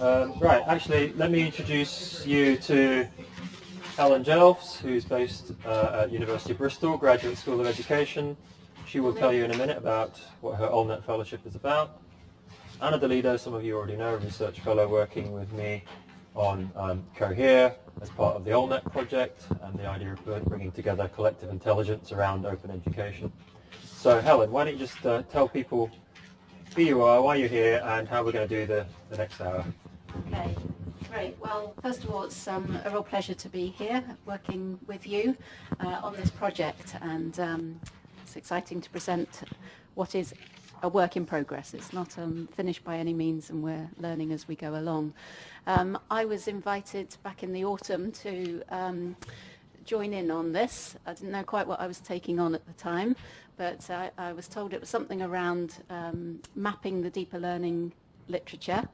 Um, right, actually, let me introduce you to Helen Jelfs, who's based uh, at University of Bristol, Graduate School of Education. She will tell you in a minute about what her OLnet Fellowship is about. Anna De Liddo, some of you already know, a research fellow working with me on um, Cohere as part of the OLnet project and the idea of bringing together collective intelligence around open education. So Helen, why don't you just uh, tell people who you are, why you're here, and how we're going to do the, the next hour. Okay, great. Well, first of all, it's um, a real pleasure to be here working with you uh, on this project, and um, it's exciting to present what is a work in progress. It's not um, finished by any means, and we're learning as we go along. Um, I was invited back in the autumn to um, join in on this. I didn't know quite what I was taking on at the time, but I, I was told it was something around um, mapping the deeper learning literature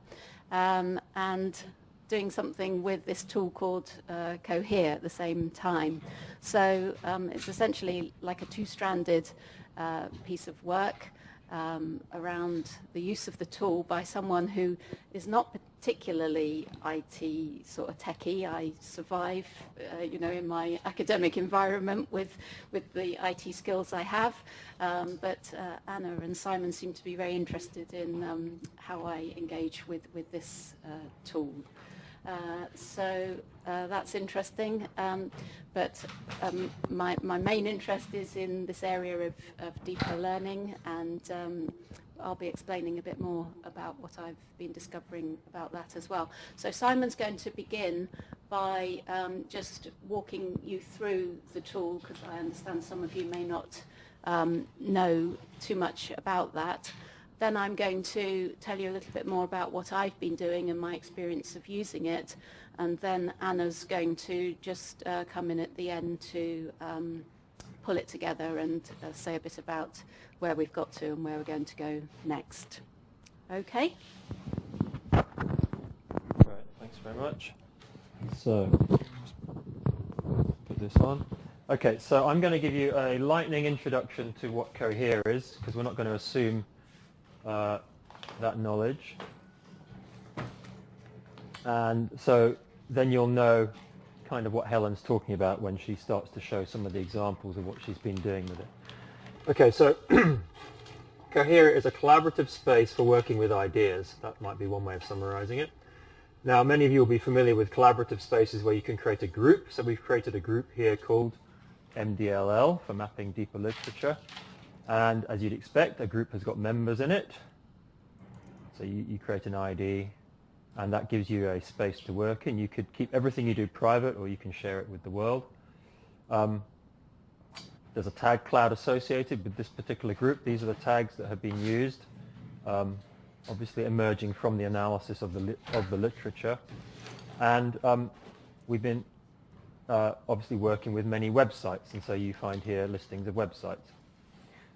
um, and doing something with this tool called uh, Cohere at the same time. So um, it's essentially like a two-stranded uh, piece of work um, around the use of the tool by someone who is not particularly IT sort of techie. I survive, uh, you know, in my academic environment with with the IT skills I have. Um, but uh, Anna and Simon seem to be very interested in um, how I engage with with this uh, tool. Uh, so uh, that's interesting. Um, but um, my, my main interest is in this area of, of deeper learning and um, I'll be explaining a bit more about what I've been discovering about that as well. So Simon's going to begin by um, just walking you through the tool because I understand some of you may not um, know too much about that. Then I'm going to tell you a little bit more about what I've been doing and my experience of using it. And then Anna's going to just uh, come in at the end to um, pull it together and uh, say a bit about where we've got to and where we're going to go next. Okay? Right, thanks very much. So, put this on. Okay, so I'm going to give you a lightning introduction to what Cohere is, because we're not going to assume uh, that knowledge. And so then you'll know kind of what Helen's talking about when she starts to show some of the examples of what she's been doing with it. Okay, so Cohere is a collaborative space for working with ideas. That might be one way of summarizing it. Now, many of you will be familiar with collaborative spaces where you can create a group. So we've created a group here called MDLL for Mapping Deeper Literature. And as you'd expect, a group has got members in it. So you, you create an ID, and that gives you a space to work in. You could keep everything you do private, or you can share it with the world. Um, there's a tag cloud associated with this particular group. These are the tags that have been used, um, obviously emerging from the analysis of the, of the literature. And um, we've been uh, obviously working with many websites, and so you find here listings of websites.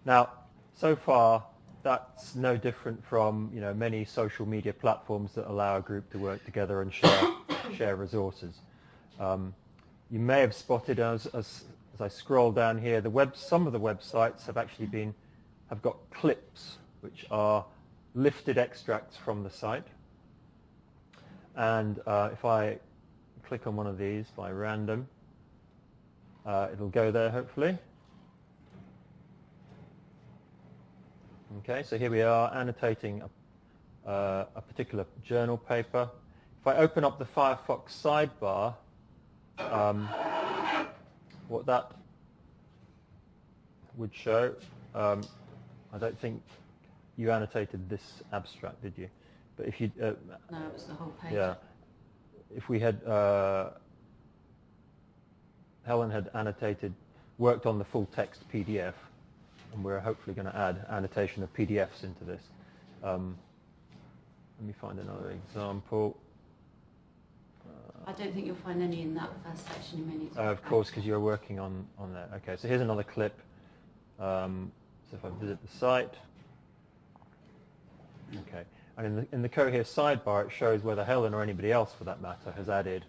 Now, so far, that's no different from you know many social media platforms that allow a group to work together and share share resources. Um, you may have spotted as, as as I scroll down here, the web some of the websites have actually been have got clips which are lifted extracts from the site. And uh, if I click on one of these by random, uh, it'll go there hopefully. Okay, so here we are annotating a, uh, a particular journal paper. If I open up the Firefox sidebar, um, what that would show, um, I don't think you annotated this abstract, did you? But if you... Uh, no, it was the whole page. Yeah. If we had... Uh, Helen had annotated, worked on the full text PDF, and we're hopefully going to add annotation of PDFs into this. Um, let me find another example. I don't think you'll find any in that first section. in need. Uh, of course, because you're working on on that. Okay, so here's another clip. Um, so if I visit the site, okay, and in the in the Cohere sidebar, it shows whether Helen or anybody else, for that matter, has added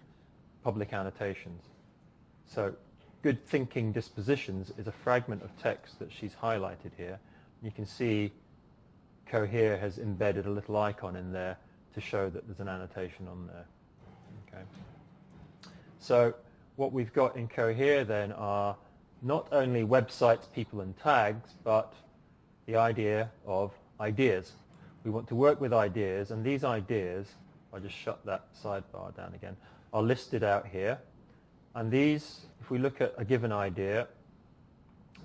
public annotations. So good thinking dispositions is a fragment of text that she's highlighted here. You can see Cohere has embedded a little icon in there to show that there's an annotation on there. Okay. So what we've got in Cohere then are not only websites, people and tags, but the idea of ideas. We want to work with ideas and these ideas, I'll just shut that sidebar down again, are listed out here. And these, if we look at a given idea,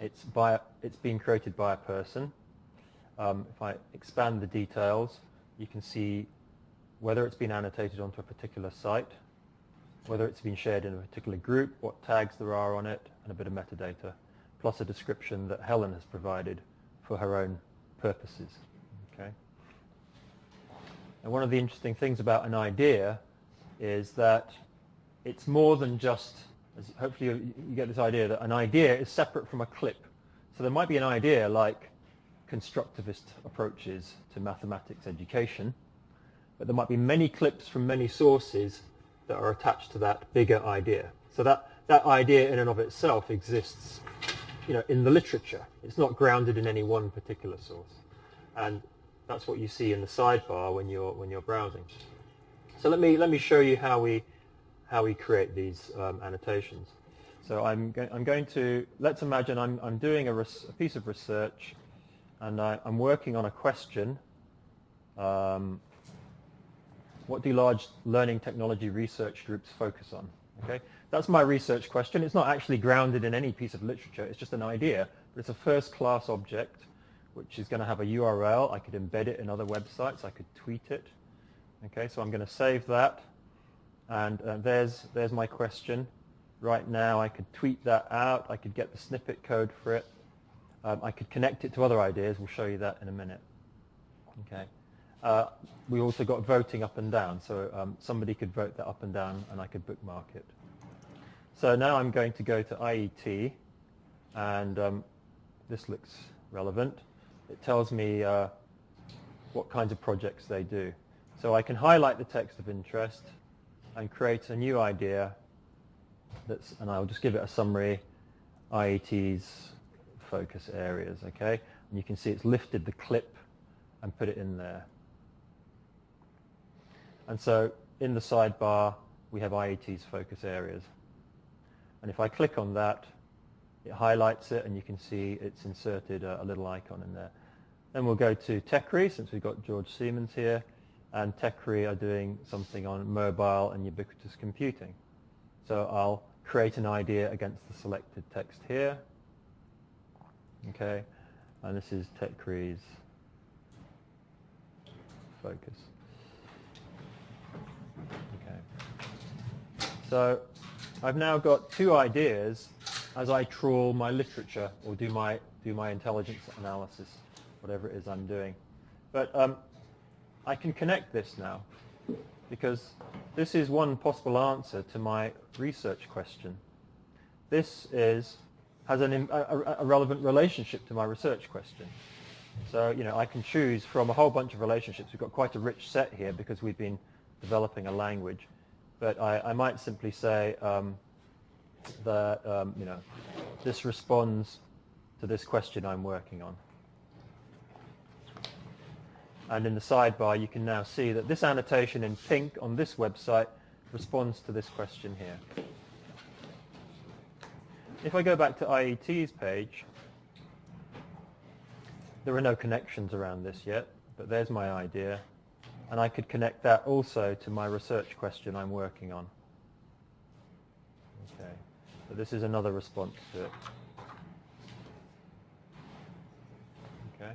it's, by, it's being created by a person. Um, if I expand the details, you can see whether it's been annotated onto a particular site, whether it's been shared in a particular group, what tags there are on it, and a bit of metadata, plus a description that Helen has provided for her own purposes. Okay. And one of the interesting things about an idea is that it's more than just, hopefully you, you get this idea that an idea is separate from a clip. So there might be an idea like constructivist approaches to mathematics education, but there might be many clips from many sources that are attached to that bigger idea. So that, that idea in and of itself exists you know, in the literature. It's not grounded in any one particular source. And that's what you see in the sidebar when you're, when you're browsing. So let me, let me show you how we, how we create these um, annotations. So I'm, go I'm going to, let's imagine I'm, I'm doing a, a piece of research and I, am working on a question. Um, what do large learning technology research groups focus on? Okay, That's my research question. It's not actually grounded in any piece of literature. It's just an idea. But it's a first-class object which is going to have a URL. I could embed it in other websites. I could tweet it. Okay, so I'm going to save that. And uh, there's, there's my question. Right now I could tweet that out. I could get the snippet code for it. Um, I could connect it to other ideas. We'll show you that in a minute. Okay. Uh, we also got voting up and down, so um, somebody could vote that up and down and I could bookmark it. So now I'm going to go to IET and um, this looks relevant. It tells me uh, what kinds of projects they do. So I can highlight the text of interest and create a new idea that's, and I'll just give it a summary, IET's focus areas, okay? And you can see it's lifted the clip and put it in there. And so in the sidebar, we have IET's focus areas. And if I click on that, it highlights it, and you can see it's inserted a, a little icon in there. Then we'll go to TEKRI, since we've got George Siemens here, and TEKRI are doing something on mobile and ubiquitous computing. So I'll create an idea against the selected text here. Okay, and this is TEKRI's focus. Okay, So I've now got two ideas as I trawl my literature or do my, do my intelligence analysis, whatever it is I'm doing. But um, I can connect this now because this is one possible answer to my research question. This is, has an, a, a relevant relationship to my research question. So, you know, I can choose from a whole bunch of relationships. We've got quite a rich set here because we've been developing a language but I, I might simply say um, that um, you know this responds to this question I'm working on. And in the sidebar, you can now see that this annotation in pink on this website responds to this question here. If I go back to IET's page, there are no connections around this yet, but there's my idea and I could connect that also to my research question I'm working on. Okay, so this is another response to it. Okay.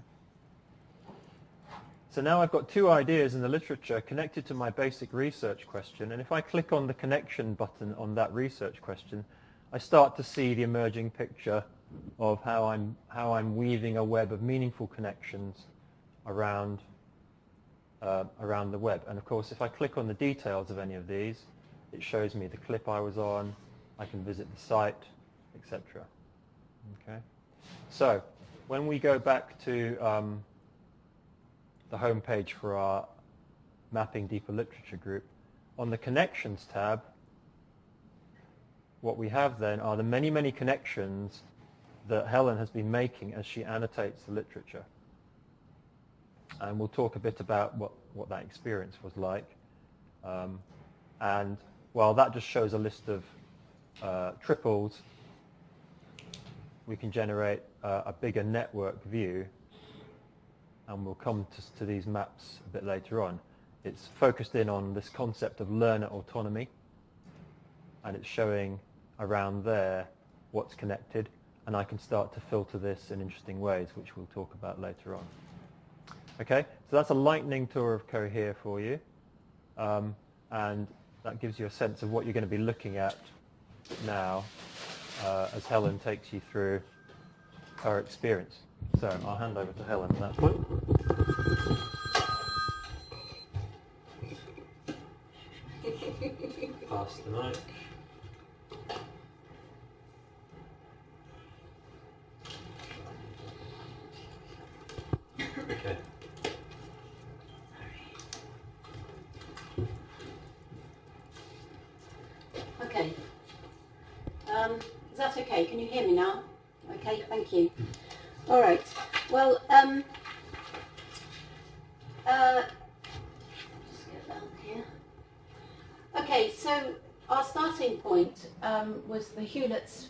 So now I've got two ideas in the literature connected to my basic research question, and if I click on the connection button on that research question, I start to see the emerging picture of how I'm, how I'm weaving a web of meaningful connections around uh, around the web. And of course, if I click on the details of any of these, it shows me the clip I was on, I can visit the site, etc. Okay. So when we go back to um, the home page for our Mapping Deeper Literature group, on the Connections tab, what we have then are the many, many connections that Helen has been making as she annotates the literature. and we'll talk a bit about what, what that experience was like. Um, and while that just shows a list of uh, triples, we can generate uh, a bigger network view and we'll come to, to, these maps a bit later on. It's focused in on this concept of learner autonomy and it's showing around there what's connected and I can start to filter this in interesting ways which we'll talk about later on. Okay, so that's a lightning tour of Cohere for you um, and that gives you a sense of what you're going to be looking at now uh, as Helen takes you through her experience. So I'll hand over to Helen at that point. Pass the mic. Okay. Okay. Um, is that okay? Can you hear me now? Okay, thank you. All right. Well, um, uh, just get down here. Okay, so our starting point um, was the Hewlett's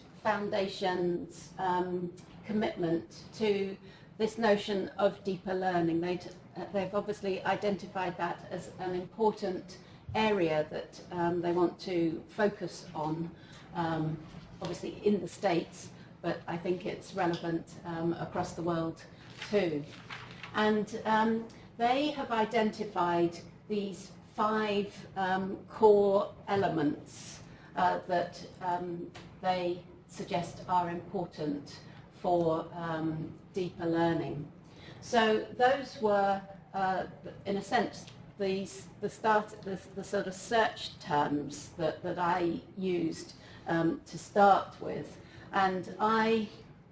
Um, commitment to this notion of deeper learning. they they've obviously identified that as an important area that um, they want to focus on, um, obviously in the States, but I think it's relevant um, across the world too. And um, they have identified these five um, core elements uh, that um, they suggest are important for um, deeper learning. So those were, uh, in a sense, these, the, start, the, the sort of search terms that, that I used um, to start with and I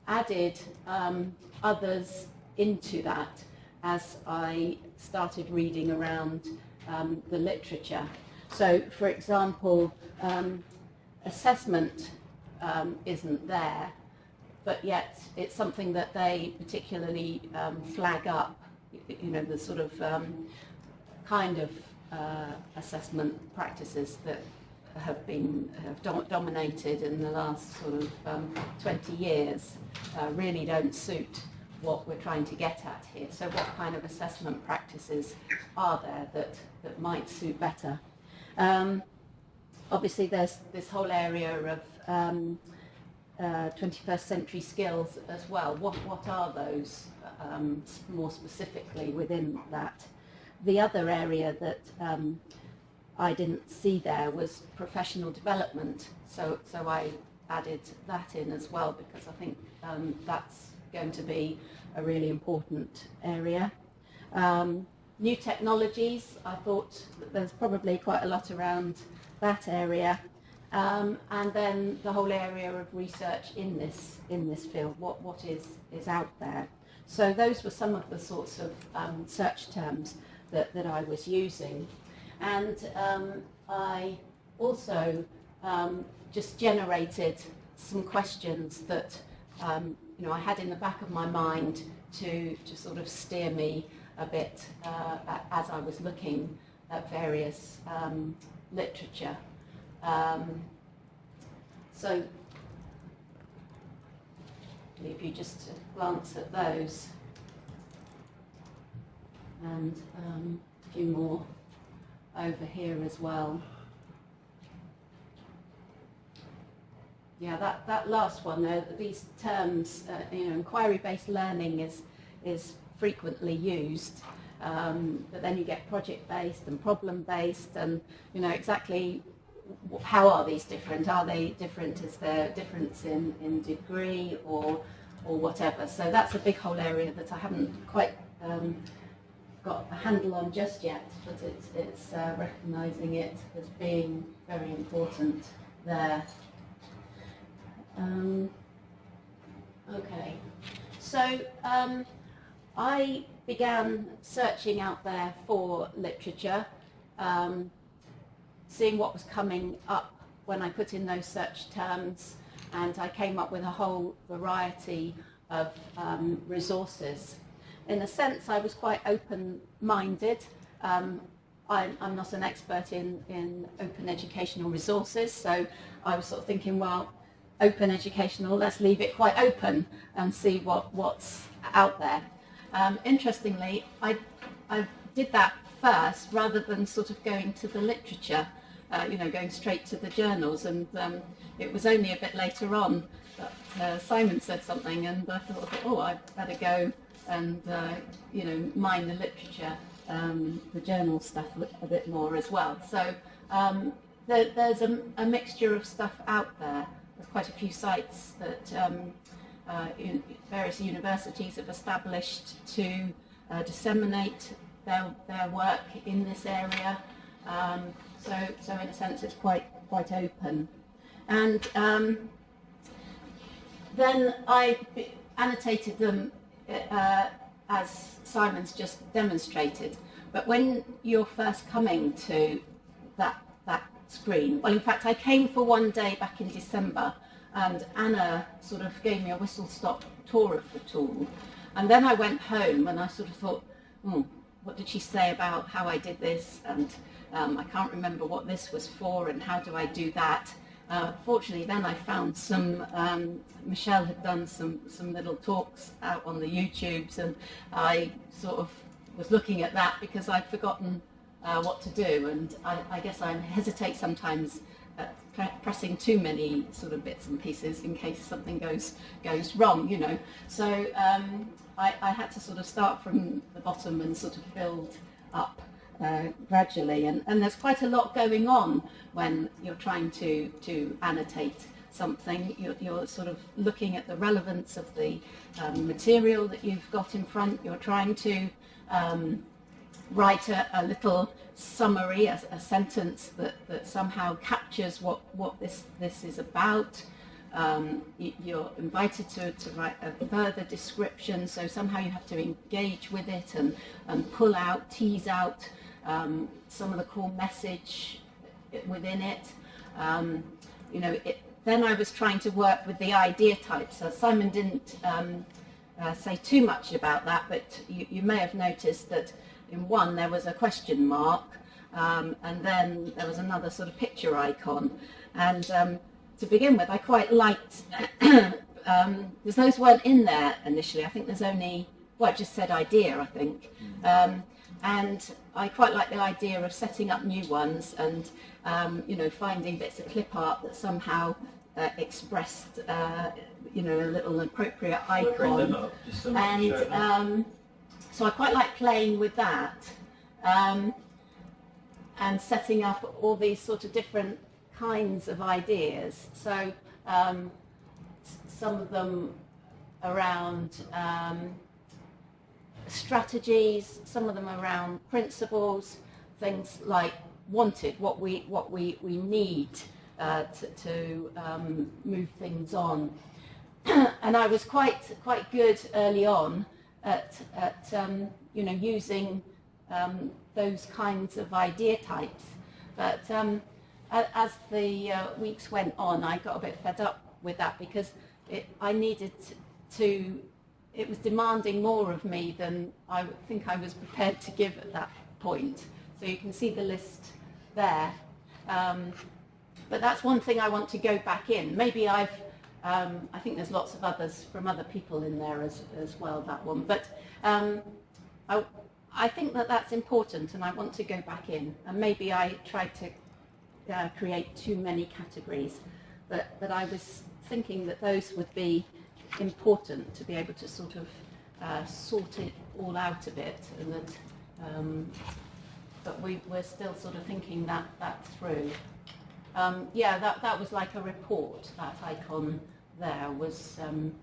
added um, others into that as I started reading around um, the literature. So, for example, um, assessment um, isn't there, but yet it's something that they particularly um, flag up, you know, the sort of um, kind of uh, assessment practices that have been have dom dominated in the last sort of um, 20 years uh, really don't suit what we're trying to get at here. So what kind of assessment practices are there that, that might suit better? Um, obviously there's this whole area of um, uh, 21st century skills as well. What, what are those um, more specifically within that? The other area that um, I didn't see there was professional development. So, so I added that in as well because I think um, that's going to be a really important area. Um, new technologies, I thought there's probably quite a lot around that area. Um, and then the whole area of research in this in this field, what what is is out there. So those were some of the sorts of um, search terms that, that I was using. And um, I also um, just generated some questions that um, you know I had in the back of my mind to, to sort of steer me a bit uh, as I was looking at various um, literature. Um, so leave you just to glance at those and um, a few more over here as well. Yeah, that, that last one, uh, these terms, uh, you know, inquiry-based learning is, is frequently used, um, but then you get project-based and problem-based and, you know, exactly how are these different? Are they different? Is there difference in, in degree or, or whatever? So that's a big whole area that I haven't quite um, got a handle on just yet, but it's, it's uh, recognising it as being very important there. Um, okay, so um, I began searching out there for literature, um, seeing what was coming up when I put in those search terms, and I came up with a whole variety of um, resources in a sense, I was quite open-minded. Um, I'm, I'm, not an expert in, in open educational resources, so I was sort of thinking, well, open educational, let's leave it quite open and see what, what's out there. Um, interestingly, I, I did that first rather than sort of going to the literature, uh, you know, going straight to the journals. And um, it was only a bit later on that uh, Simon said something and I thought, oh, I better go and, uh, you know, mine the literature, um, the journal stuff a bit more as well. So um, there, there's a, a, mixture of stuff out there. There's quite a few sites that um, uh, various universities have established to uh, disseminate their, their work in this area. Um, so, so in a sense, it's quite quite open. And um, then I annotated them uh, as Simon's just demonstrated. But when you're first coming to that that screen, well, in fact, I came for one day back in December, and Anna sort of gave me a whistle-stop tour of the tool. And then I went home and I sort of thought, hmm, what did she say about how I did this? And um, I can't remember what this was for and how do I do that? Uh, fortunately, then I found some, um, Michelle had done some, some little talks out on the YouTubes and I sort of was looking at that because I'd forgotten uh, what to do and I, I, guess I hesitate sometimes at pressing too many sort of bits and pieces in case something goes goes wrong, you know. So um, I, I, had to sort of start from the bottom and sort of build uh, gradually. And, and there's quite a lot going on when you're trying to, to annotate something. You're, you're sort of looking at the relevance of the um, material that you've got in front. You're trying to um, write a, a, little summary, a, a, sentence that, that somehow captures what, what this, this is about. Um, you're invited to, to write a further description, so somehow you have to engage with it and, and pull out, tease out um, some of the core message within it. Um, you know, it, then I was trying to work with the idea types. So Simon didn't um, uh, say too much about that, but you, you, may have noticed that in one there was a question mark, um, and then there was another sort of picture icon. And um, to begin with, I quite liked, um, because those weren't in there initially. I think there's only, well, it just said idea, I think. Mm. Um, and I quite like the idea of setting up new ones and, um, you know, finding bits of clip art that somehow uh, expressed, uh, you know, a little appropriate icon. Up, so and um, so I quite like playing with that. Um, and setting up all these sort of different kinds of ideas. So um, some of them around um, strategies, some of them around principles, things like wanted, what we, what we, we need uh, to, to um, move things on. and I was quite, quite good early on at, at um, you know, using um, those kinds of idea types. But um, as the uh, weeks went on, I got a bit fed up with that because it, I needed to, it was demanding more of me than I think I was prepared to give at that point. So you can see the list there. Um, but that's one thing I want to go back in. Maybe I've, um, I think there's lots of others from other people in there as, as well, that one. But um, I, I think that that's important and I want to go back in. And maybe I tried to uh, create too many categories, but, but I was thinking that those would be important to be able to sort of uh, sort it all out a bit and that um, but we, we're still sort of thinking that, that through. Um, yeah, that, that was like a report, that icon there was, um,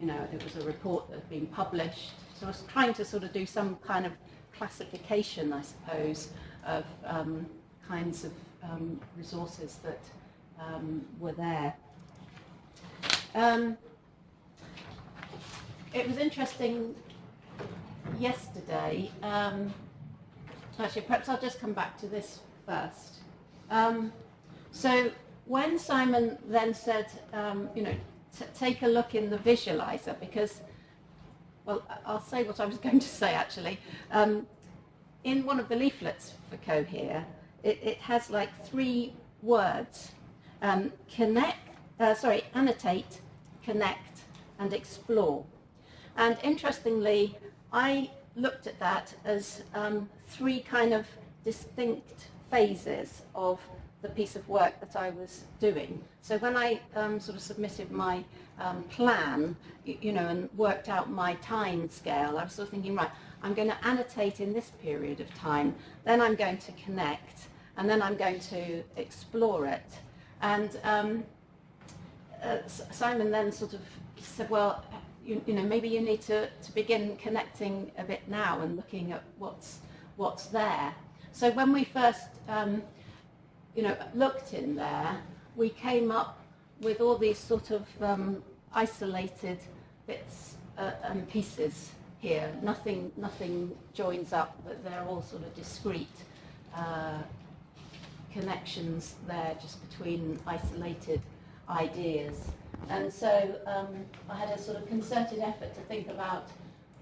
you know, it was a report that had been published. So I was trying to sort of do some kind of classification, I suppose, of um, kinds of um, resources that um, were there. Um, it was interesting yesterday, um, actually perhaps I'll just come back to this first. Um, so when Simon then said, um, you know, take a look in the visualizer because well, I'll say what I was going to say actually. Um, in one of the leaflets for Cohere, it, it has like three words. Um, connect, uh, sorry, annotate, connect, and explore. And interestingly, I looked at that as um, three kind of distinct phases of the piece of work that I was doing. So when I um, sort of submitted my um, plan, you, you, know, and worked out my time scale, I was sort of thinking, right, I'm going to annotate in this period of time, then I'm going to connect, and then I'm going to explore it. And um, uh, Simon then sort of said, well, you, you, know, maybe you need to, to begin connecting a bit now and looking at what's, what's there. So when we first, um, you know, looked in there, we came up with all these sort of um, isolated bits uh, and pieces here. Nothing, nothing joins up, but they're all sort of discrete uh, connections there just between isolated ideas. And so um, I had a sort of concerted effort to think about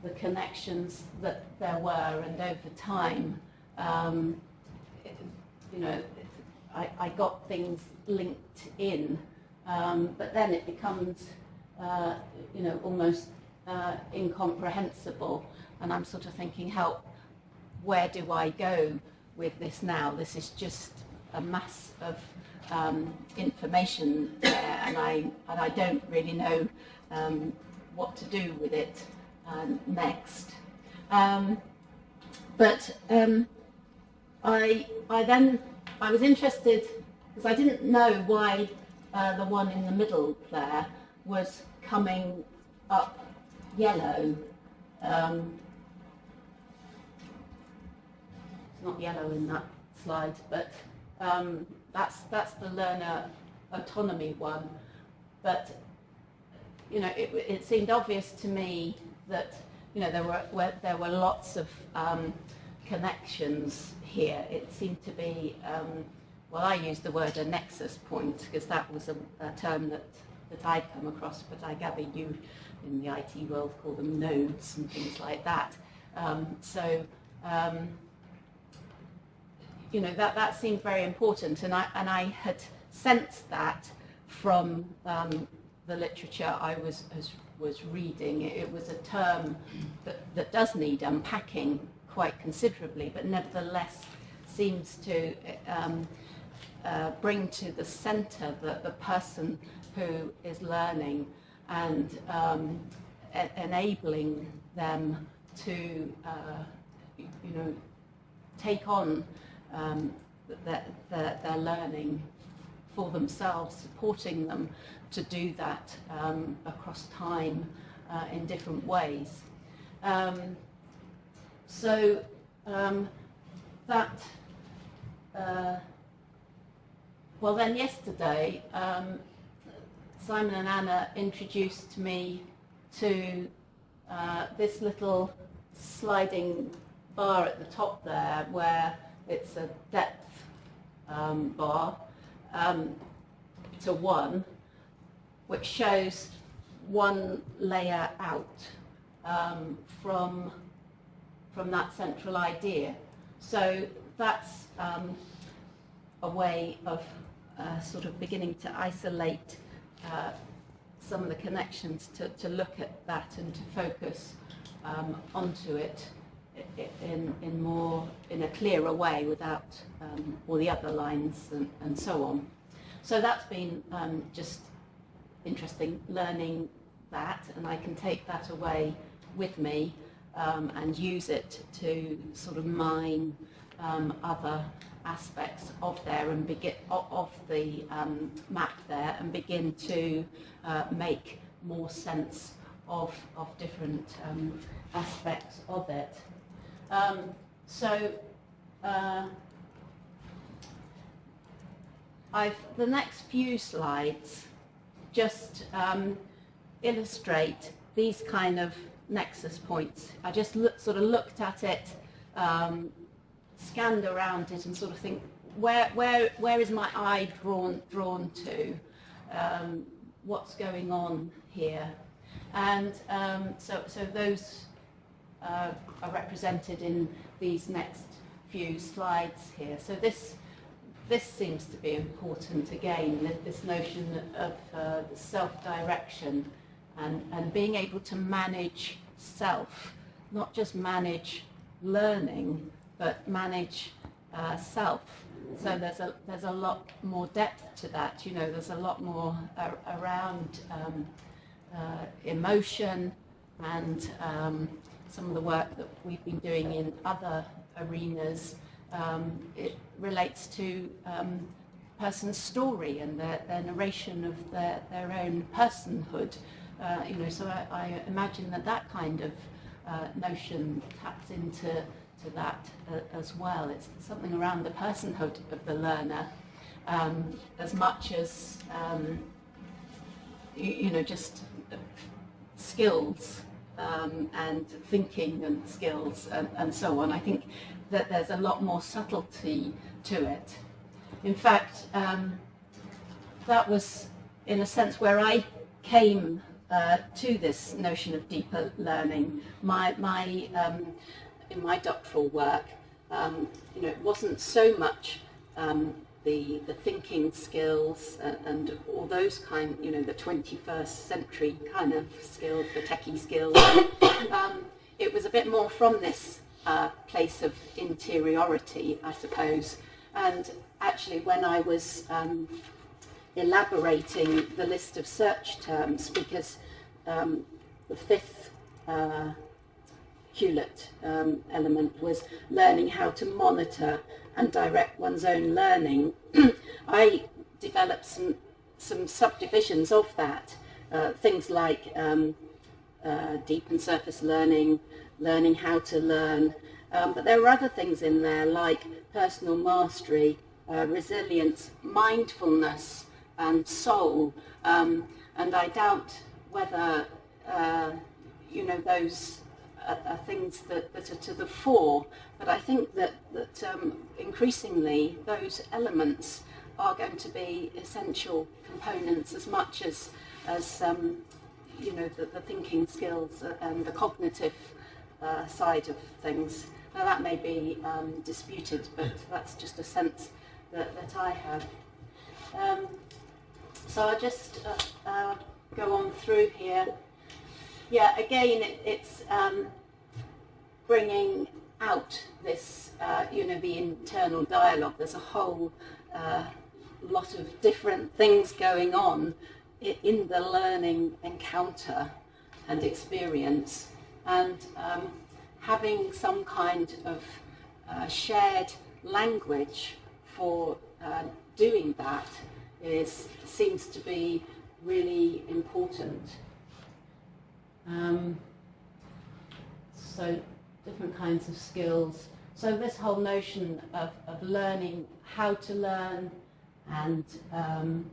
the connections that there were and over time, um, it, you know, I, I, got things linked in, um, but then it becomes, uh, you know, almost uh, incomprehensible. And I'm sort of thinking, help, where do I go with this now? This is just a mass of um, information there, and I and I don't really know um, what to do with it um, next. Um, but um, I I then I was interested because I didn't know why uh, the one in the middle there was coming up yellow. Um, it's not yellow in that slide, but that's, that's the learner autonomy one. But, you know, it, it seemed obvious to me that, you know, there were, were there were lots of um, connections here. It seemed to be, um, well, I used the word a nexus point because that was a, a term that, that I'd come across, but I gather you in the IT world call them nodes and things like that. Um, so um, you know, that, that seemed very important. And I, and I had sensed that from um, the literature I was, was, was reading. It, was a term that, that does need unpacking quite considerably, but nevertheless seems to um, uh, bring to the center the, the person who is learning and um, enabling them to, uh, you know, take on um, that they're, they're, learning for themselves, supporting them to do that um, across time uh, in different ways. Um, so um, that, uh, well then yesterday, um, Simon and Anna introduced me to uh, this little sliding bar at the top there where it's a depth um, bar um, to one, which shows one layer out um, from, from that central idea. So that's um, a way of uh, sort of beginning to isolate uh, some of the connections to, to look at that and to focus um, onto it in, in more, in a clearer way without um, all the other lines and, and so on. So that's been um, just interesting learning that and I can take that away with me um, and use it to sort of mine um, other aspects of there and begin of the um, map there and begin to uh, make more sense of, of different um, aspects of it. Um, so uh, I've, the next few slides just um, illustrate these kind of nexus points. I just look, sort of looked at it, um, scanned around it and sort of think, where, where, where is my eye drawn, drawn to? Um, what's going on here? And um, so, so those uh, are represented in these next few slides here. So this, this seems to be important again, this notion of uh, self-direction and, and being able to manage self, not just manage learning, but manage uh, self. So there's a, there's a lot more depth to that, you know, there's a lot more uh, around um, uh, emotion and um, some of the work that we've been doing in other arenas. Um, it relates to um, person's story and their, their narration of their, their own personhood. Uh, you know, so I, I, imagine that that kind of uh, notion taps into to that uh, as well. It's something around the personhood of the learner um, as much as um, you, you, know just skills um, and thinking and skills and, and, so on. I think that there's a lot more subtlety to it. In fact, um, that was in a sense where I came uh, to this notion of deeper learning. My, my, um, in my doctoral work, um, you know, it wasn't so much um, the, the thinking skills and, and, all those kind, you know, the 21st century kind of skills, the techie skills. um, it was a bit more from this uh, place of interiority, I suppose. And actually, when I was um, elaborating the list of search terms, because um, the fifth uh, Hewlett um, element was learning how to monitor and direct one's own learning, I developed some, some subdivisions of that. Uh, things like um, uh, deep and surface learning, learning how to learn. Um, but there are other things in there like personal mastery, uh, resilience, mindfulness, and soul. Um, and I doubt whether, uh, you know, those are, are things that, that, are to the fore. But I think that, that um, increasingly those elements are going to be essential components as much as, as um, you know, the, the, thinking skills and the cognitive uh, side of things. Now that may be um, disputed, but that's just a sense that, that I have. Um, so I'll just uh, uh, go on through here yeah, again, it, it's um, bringing out this, uh, you know, the internal dialogue. There's a whole uh, lot of different things going on in the learning encounter and experience. And um, having some kind of uh, shared language for uh, doing that is seems to be really important. Um, so different kinds of skills. So this whole notion of, of learning how to learn and um,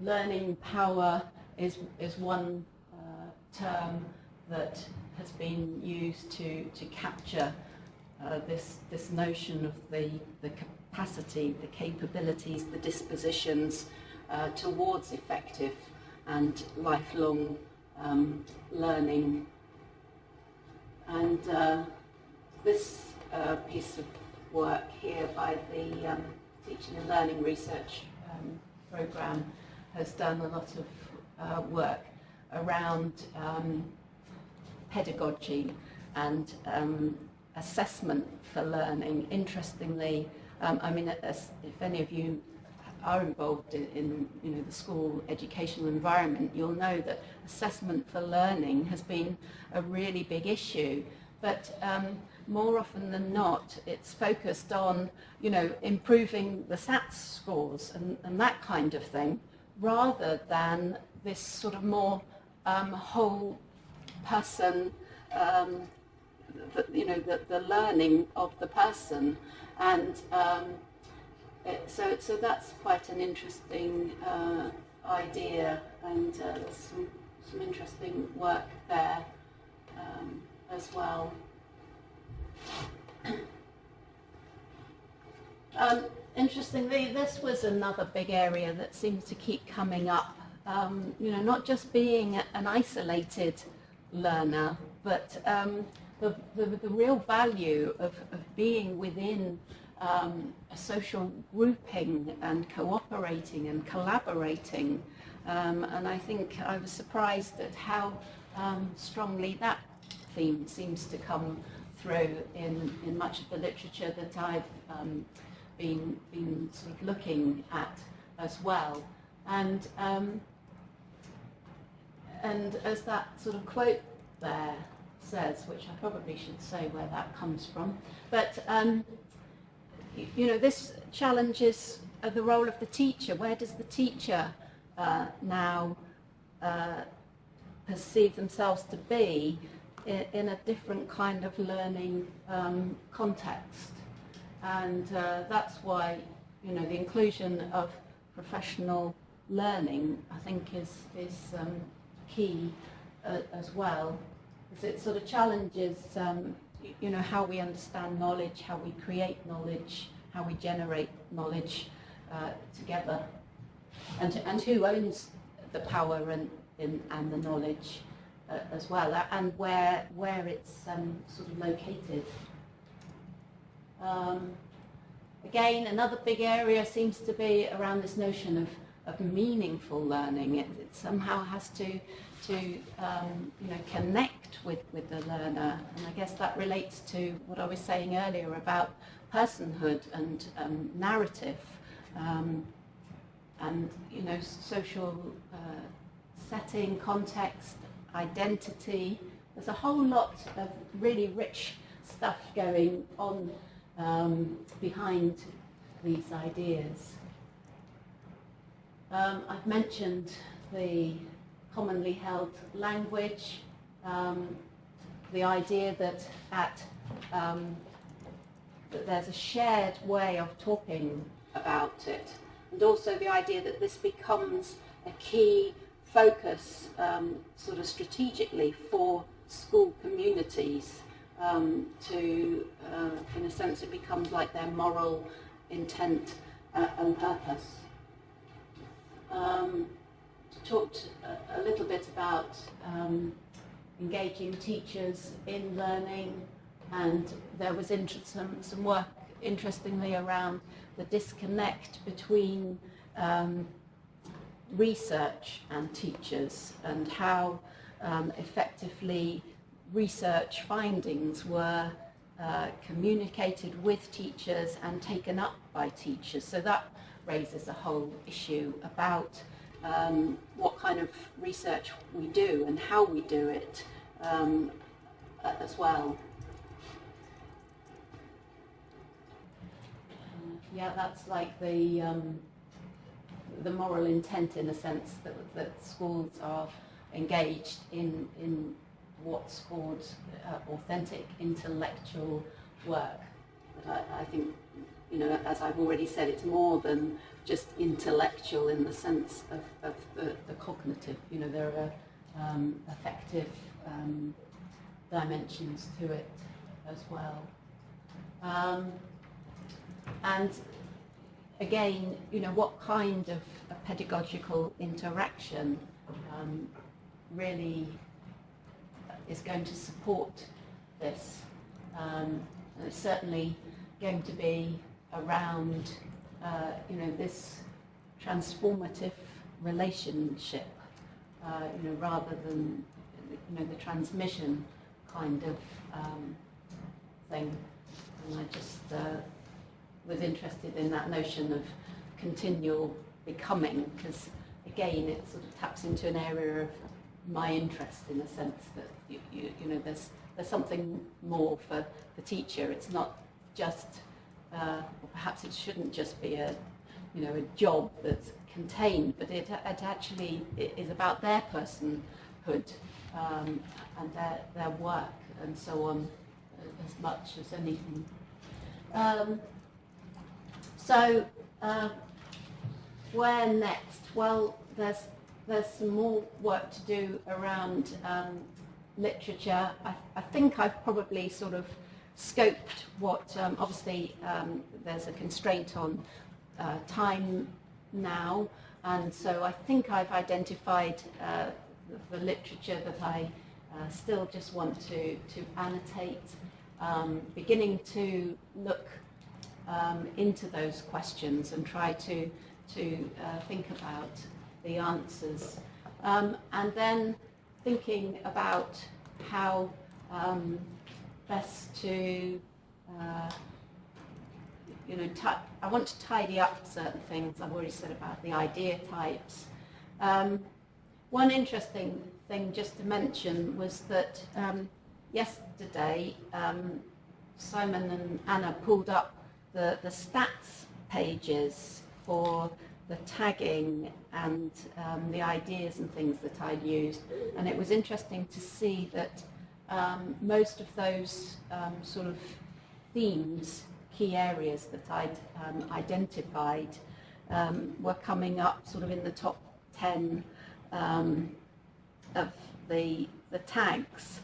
learning power is, is one uh, term that has been used to, to capture uh, this, this notion of the, the capacity, the capabilities, the dispositions uh, towards effective and lifelong um, learning. And uh, this uh, piece of work here by the um, Teaching and Learning Research um, Programme has done a lot of uh, work around um, pedagogy and um, assessment for learning. Interestingly, um, I mean, if any of you are involved in, in, you know, the school educational environment, you'll know that assessment for learning has been a really big issue. But um, more often than not, it's focused on, you know, improving the SATs scores and, and that kind of thing, rather than this sort of more um, whole person, um, the, you know, the, the learning of the person. And um, so, so that's quite an interesting uh, idea, and uh, there's some, some interesting work there um, as well. um, interestingly, this was another big area that seems to keep coming up um, you know, not just being an isolated learner, but um, the, the, the, real value of, of being within um, a social grouping and cooperating and collaborating. Um, and I think I was surprised at how um, strongly that theme seems to come through in, in much of the literature that I've um, been, been sort of looking at as well. And, um, and as that sort of quote there says, which I probably should say where that comes from, but um, you, you, know, this challenges uh, the role of the teacher. Where does the teacher uh, now uh, perceive themselves to be in, in, a different kind of learning um, context? And uh, that's why, you know, the inclusion of professional learning, I think, is, is um, key uh, as well. Because it sort of challenges, um, you know, how we understand knowledge, how we create knowledge, how we generate knowledge uh, together, and, and who owns the power and, in, and the knowledge uh, as well, and where, where it's um, sort of located. Um, again, another big area seems to be around this notion of, of meaningful learning. It, it somehow has to, to um, you know, connect with, with the learner. And I guess that relates to what I was saying earlier about personhood and um, narrative um, and, you know, social uh, setting, context, identity. There's a whole lot of really rich stuff going on um, behind these ideas. Um, I've mentioned the commonly held language, um, the idea that at um, that there's a shared way of talking about it, and also the idea that this becomes a key focus um, sort of strategically for school communities um, to, uh, in a sense, it becomes like their moral intent uh, and purpose. Talked a, a, little bit about um, engaging teachers in learning and there was some, some work interestingly around the disconnect between um, research and teachers and how um, effectively research findings were uh, communicated with teachers and taken up by teachers. So that raises a whole issue about um, what kind of research we do and how we do it um, as well. Yeah, that's like the um, the moral intent in a sense that, that schools are engaged in in what's called uh, authentic intellectual work. I, I, think, you know, as I've already said, it's more than just intellectual in the sense of, of the, the cognitive. You know, there are um, affective um, dimensions to it as well. Um, and again, you know, what kind of pedagogical interaction um, really is going to support this. Um, it's certainly going to be around, uh, you know, this transformative relationship, uh, you know, rather than, you know, the transmission kind of um, thing. And I just uh, was interested in that notion of continual becoming, because again, it sort of taps into an area of my interest in the sense that you, you, you, know there's there's something more for the teacher. It's not just uh, perhaps it shouldn't just be a you know a job that's contained, but it, it actually is about their personhood um, and their their work and so on as much as anything. Um, so uh, where next? Well, there's there's some more work to do around um, literature. I, I, think I've probably sort of scoped what, um, obviously um, there's a constraint on uh, time now, and so I think I've identified uh, the, the, literature that I uh, still just want to, to annotate, um, beginning to look um, into those questions and try to, to uh, think about the answers. Um, and then thinking about how um, best to, uh, you know, I want to tidy up certain things I've already said about the idea types. Um, one interesting thing just to mention was that um, yesterday um, Simon and Anna pulled up the, the stats pages for the tagging and um, the ideas and things that I'd used. And it was interesting to see that um, most of those um, sort of themes, key areas that I'd um, identified um, were coming up sort of in the top 10 um, of the, the tags.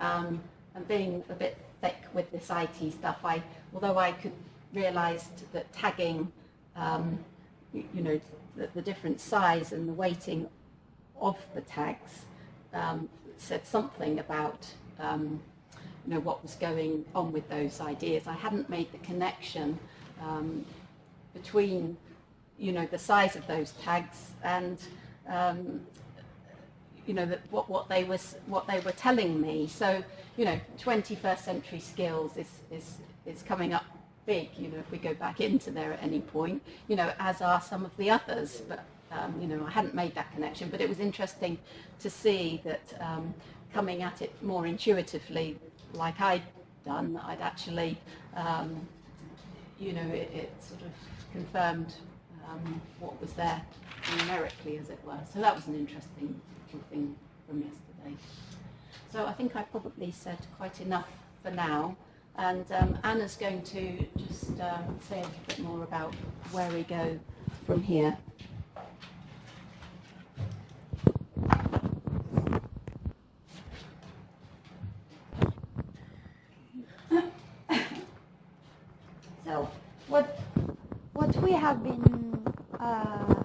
and being a bit thick with this IT stuff, I, although I could realized that tagging um, you, you, know, the, the, different size and the weighting of the tags um, said something about um, you know, what was going on with those ideas. I hadn't made the connection um, between you know, the size of those tags and um, you know, that what, what, they was, what they were telling me. So, you know, 21st century skills is, is, is coming up big, you know, if we go back into there at any point, you know, as are some of the others. But, um, you know, I hadn't made that connection, but it was interesting to see that um, coming at it more intuitively, like I'd done, I'd actually, um, you know, it, it, sort of confirmed um, what was there numerically, as it were. So that was an interesting thing from yesterday. So I think I probably said quite enough for now. And um, Anna's going to just um, say a little bit more about where we go from here. so, what what we have been uh,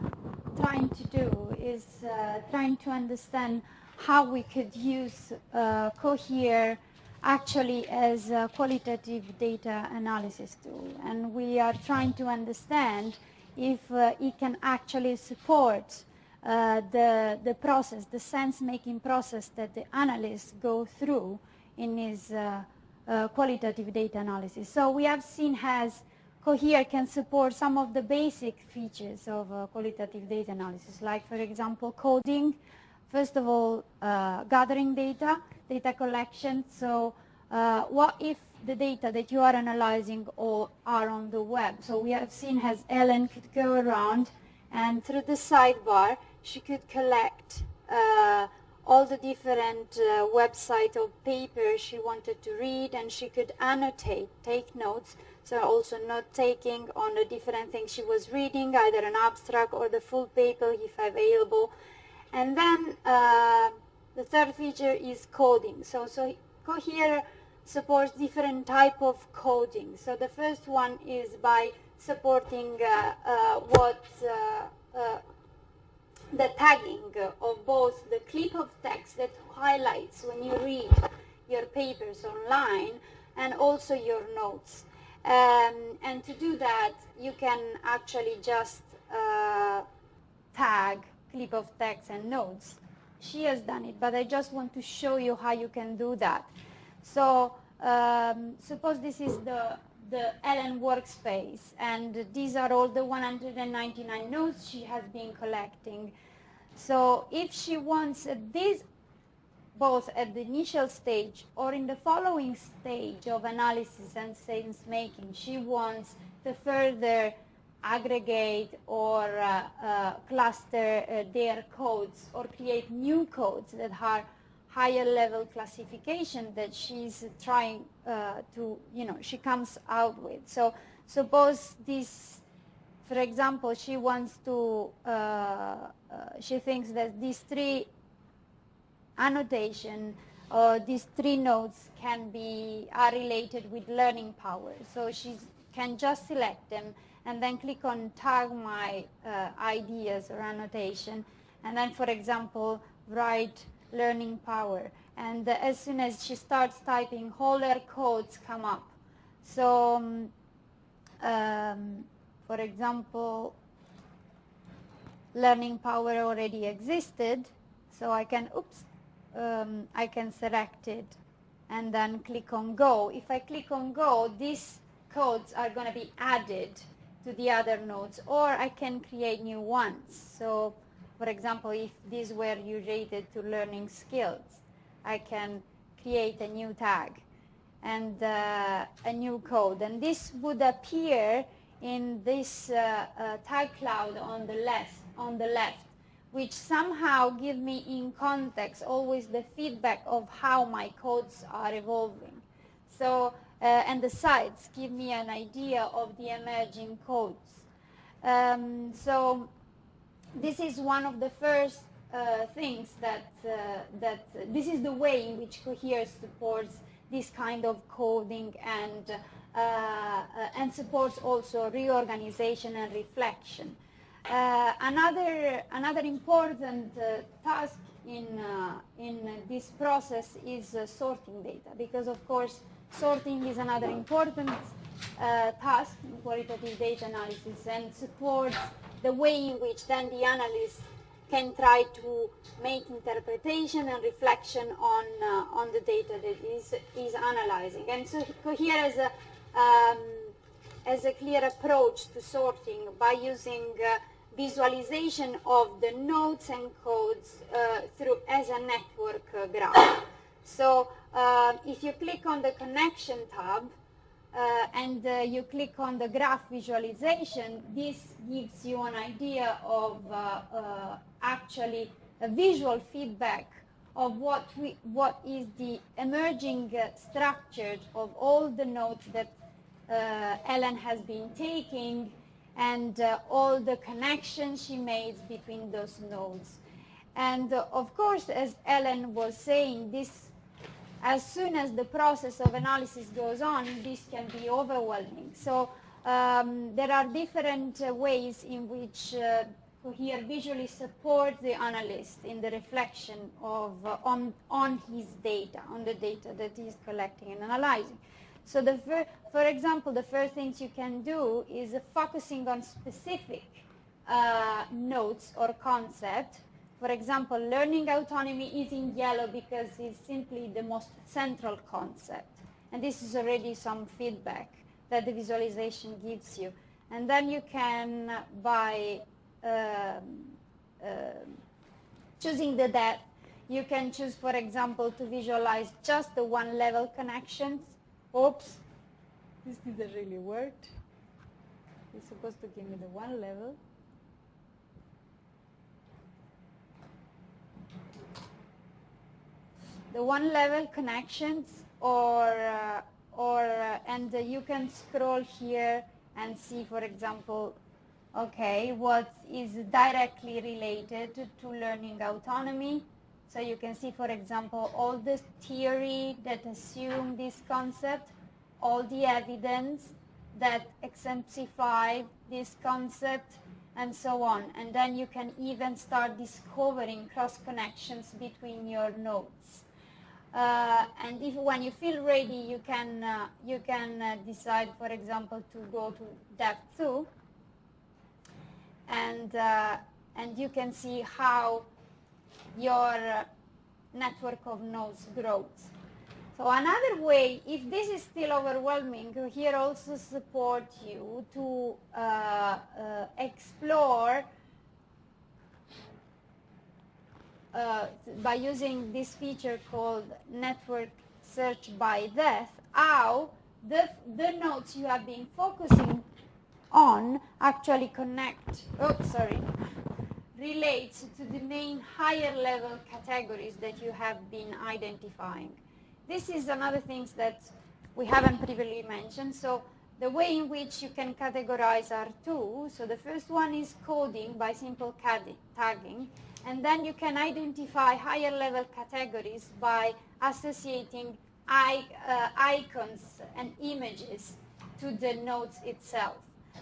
trying to do is uh, trying to understand how we could use uh, Cohere actually as a qualitative data analysis tool. And we are trying to understand if uh, it can actually support uh, the, the process, the sense-making process that the analysts go through in his uh, qualitative data analysis. So we have seen as Cohere can support some of the basic features of uh, qualitative data analysis, like, for example, coding, First of all, uh, gathering data, data collection. So uh, what if the data that you are analyzing all are on the web? So we have seen as Ellen could go around and through the sidebar, she could collect uh, all the different uh, website of papers she wanted to read and she could annotate, take notes. So also not taking on the different things she was reading, either an abstract or the full paper if available. And then uh, the third feature is coding. So, so Cohere supports different type of coding. So the first one is by supporting uh, uh, what uh, uh, the tagging of both the clip of text that highlights when you read your papers online and also your notes. Um, and to do that, you can actually just uh, tag clip of text and notes. She has done it, but I just want to show you how you can do that. So um, suppose this is the, the Ellen workspace, and these are all the 199 notes she has been collecting. So if she wants this, both at the initial stage or in the following stage of analysis and sense making, she wants to further aggregate or uh, uh, cluster uh, their codes or create new codes that are higher level classification that she's trying uh, to, you know, she comes out with. So suppose this, for example, she wants to, uh, uh, she thinks that these three annotation or these three nodes can be, are related with learning power. So she can just select them and then click on tag my uh, ideas or annotation, and then, for example, write learning power. And uh, as soon as she starts typing, all her codes come up. So, um, um, for example, learning power already existed, so I can, oops, um, I can select it and then click on go. If I click on go, these codes are going to be added to the other nodes or I can create new ones. So for example, if these were related to learning skills, I can create a new tag and uh, a new code. And this would appear in this uh, uh, tag cloud on the left, on the left, which somehow give me in context always the feedback of how my codes are evolving. So, uh, and the sites give me an idea of the emerging codes. Um, so this is one of the first uh, things that, uh, that this is the way in which Cohere supports this kind of coding and, uh, uh and supports also reorganization and reflection. Uh, another, another important uh, task in, in this process is sorting data because of course sorting is another important task in qualitative data analysis and supports the way in which then the analyst can try to make interpretation and reflection on uh, on the data that is is analyzing. And so Cohere has a um, as a clear approach to sorting by using uh, visualization of the nodes and codes uh, through as a network uh, graph. So uh, if you click on the connection tab, uh, and uh, you click on the graph visualization, this gives you an idea of uh, actually a visual feedback of what, we, what is the emerging structure of all the nodes that Ellen has been taking and all the connections she made between those nodes. And of course, as Ellen was saying, this as soon as the process of analysis goes on, this can be overwhelming. So um, there are different uh, ways in which uh, Cohere visually supports the analyst in the reflection of uh, on, on his data, on the data that he's collecting and analyzing. So the for example, the first things you can do is focusing on specific uh, notes or concept for example, learning autonomy is in yellow because it's simply the most central concept. And this is already some feedback that the visualization gives you. And then you can, by um, uh, choosing the depth, you can choose, for example, to visualize just the one level connections. Oops, this didn't really work. It's supposed to give me the one level. the one level connections or uh, or uh, and uh, you can scroll here and see for example okay what is directly related to learning autonomy so you can see for example all the theory that assume this concept all the evidence that exemplify this concept and so on. And then you can even start discovering cross connections between your nodes. Uh, and if when you feel ready, you can uh, you can uh, decide, for example, to go to depth two, and uh, and you can see how your uh, network of nodes grows. So another way, if this is still overwhelming, here also support you to uh, explore uh, by using this feature called network search by depth, how the, the nodes you have been focusing on actually connect, oh, sorry, relates to the main higher level categories that you have been identifying. This is another thing that we haven't previously mentioned. So the way in which you can categorize are two. So the first one is coding by simple tagging. And then you can identify higher level categories by associating uh, icons and images to the nodes itself.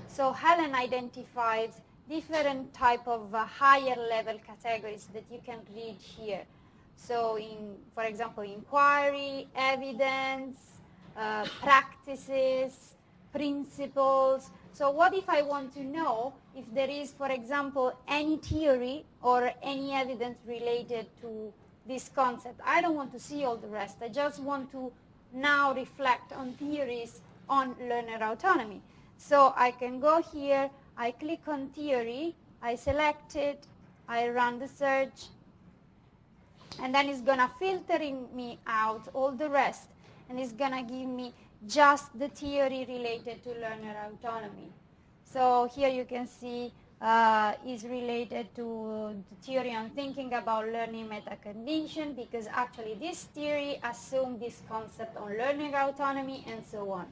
So Helen identifies different type of uh, higher level categories that you can read here. So in, for example, inquiry, evidence, uh, practices, principles. So what if I want to know if there is, for example, any theory or any evidence related to this concept? I don't want to see all the rest. I just want to now reflect on theories on learner autonomy. So I can go here, I click on theory, I select it, I run the search, and then it's gonna filtering me out all the rest, and it's gonna give me just the theory related to learner autonomy. So here you can see uh, is related to the theory on thinking about learning metacognition because actually this theory assumes this concept on learning autonomy and so on.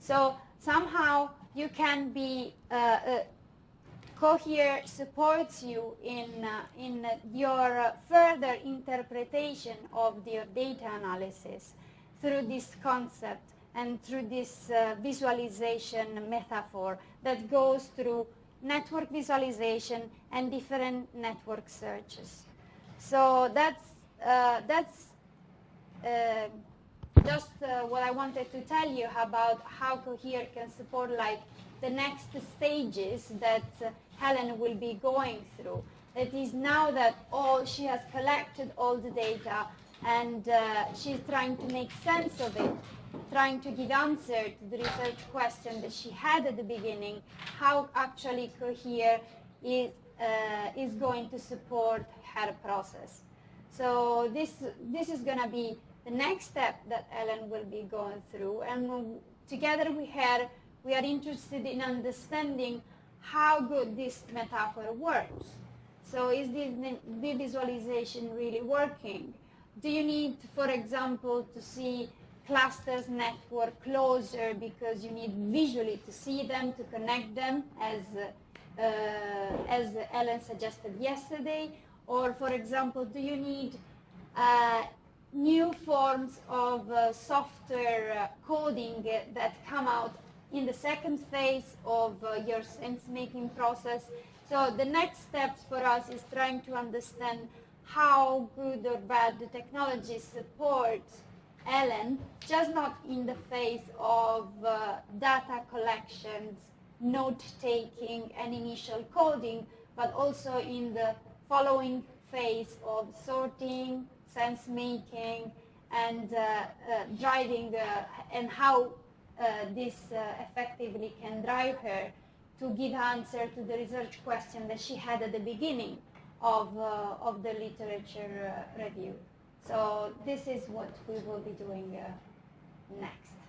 So somehow you can be, uh, uh, Cohere supports you in, uh, in your further interpretation of your data analysis through this concept and through this uh, visualization metaphor that goes through network visualization and different network searches. So that's, uh, that's uh, just uh, what I wanted to tell you about how Cohere can support like the next stages that uh, Helen will be going through. That is now that all she has collected all the data and uh, she's trying to make sense of it trying to give answer to the research question that she had at the beginning, how actually Cohere is, uh, is going to support her process. So this, this is going to be the next step that Ellen will be going through. And together with her, we are interested in understanding how good this metaphor works. So is the visualization really working? Do you need, for example, to see clusters network closer because you need visually to see them, to connect them, as, uh, as Ellen suggested yesterday? Or, for example, do you need uh, new forms of uh, software uh, coding that come out in the second phase of uh, your sense-making process? So the next steps for us is trying to understand how good or bad the technology supports Ellen, just not in the phase of uh, data collections, note-taking, and initial coding, but also in the following phase of sorting, sense-making, and uh, uh, driving, uh, and how this effectively can drive her to give answer to the research question that she had at the beginning of, of the literature review. So this is what we will be doing next.